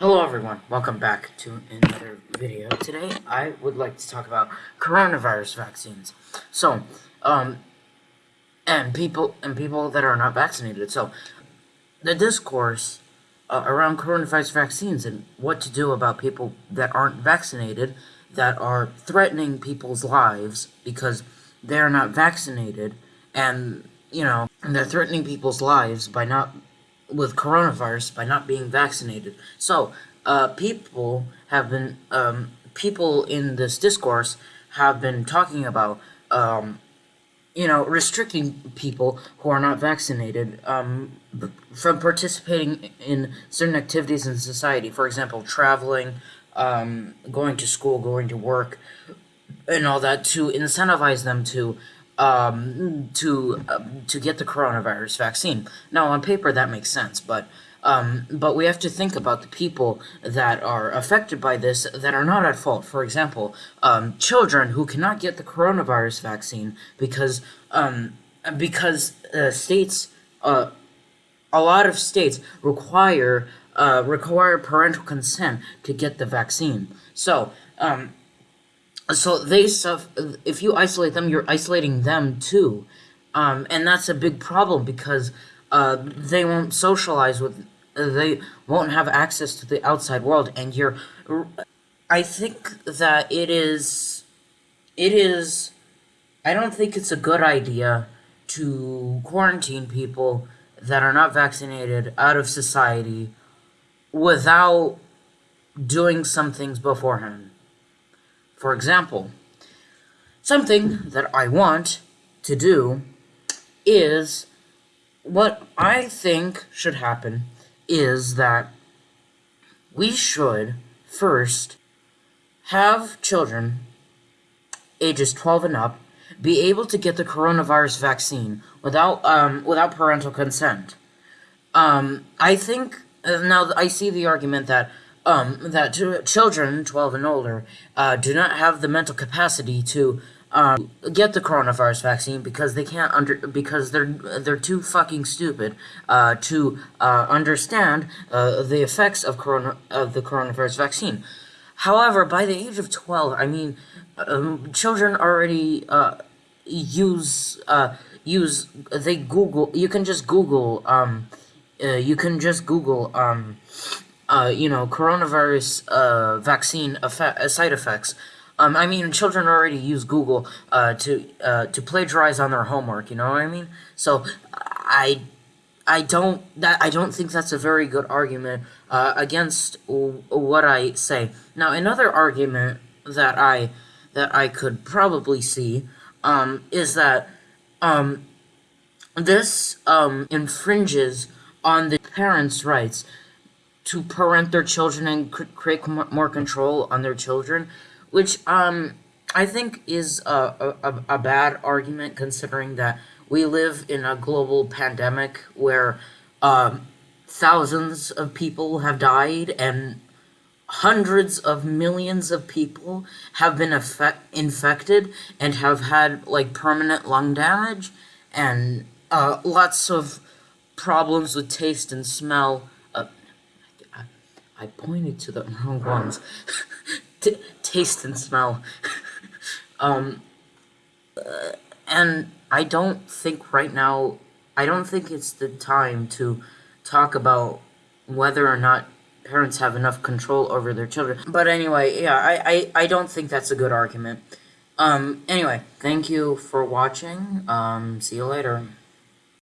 Hello everyone, welcome back to another video. Today I would like to talk about coronavirus vaccines. So, um, and people and people that are not vaccinated. So, the discourse uh, around coronavirus vaccines and what to do about people that aren't vaccinated that are threatening people's lives because they're not vaccinated and you know and they're threatening people's lives by not with coronavirus by not being vaccinated. So, uh, people have been, um, people in this discourse have been talking about, um, you know, restricting people who are not vaccinated um, from participating in certain activities in society. For example, traveling, um, going to school, going to work, and all that to incentivize them to um, to uh, to get the coronavirus vaccine. Now, on paper, that makes sense, but um, but we have to think about the people that are affected by this that are not at fault. For example, um, children who cannot get the coronavirus vaccine because um, because uh, states, uh, a lot of states require uh, require parental consent to get the vaccine. So um, so they stuff if you isolate them you're isolating them too. Um, and that's a big problem because uh, they won't socialize with they won't have access to the outside world. And you're i think that it is it is i don't think it's a good idea to quarantine people that are not vaccinated out of society without doing some things beforehand for example, something that I want to do is what I think should happen is that we should first have children ages 12 and up be able to get the coronavirus vaccine without um, without parental consent. Um, I think uh, now I see the argument that um, that children 12 and older uh, do not have the mental capacity to um, get the coronavirus vaccine because they can't under because they're they're too fucking stupid uh, to uh, understand uh, the effects of corona of the coronavirus vaccine. However, by the age of 12, I mean um, children already uh, use uh, use they Google. You can just Google. Um, you can just Google. Uh, you know, coronavirus uh, vaccine effect, uh, side effects. Um, I mean, children already use Google uh, to uh, to plagiarize on their homework. You know what I mean? So I I don't that I don't think that's a very good argument uh, against what I say. Now, another argument that I that I could probably see um, is that um, this um, infringes on the parents' rights to parent their children and create more control on their children, which um, I think is a, a, a bad argument considering that we live in a global pandemic where um, thousands of people have died and hundreds of millions of people have been infected and have had like permanent lung damage and uh, lots of problems with taste and smell I pointed to the wrong ones. Taste and smell. um, uh, and I don't think right now, I don't think it's the time to talk about whether or not parents have enough control over their children. But anyway, yeah, I, I, I don't think that's a good argument. Um, anyway, thank you for watching. Um, see you later.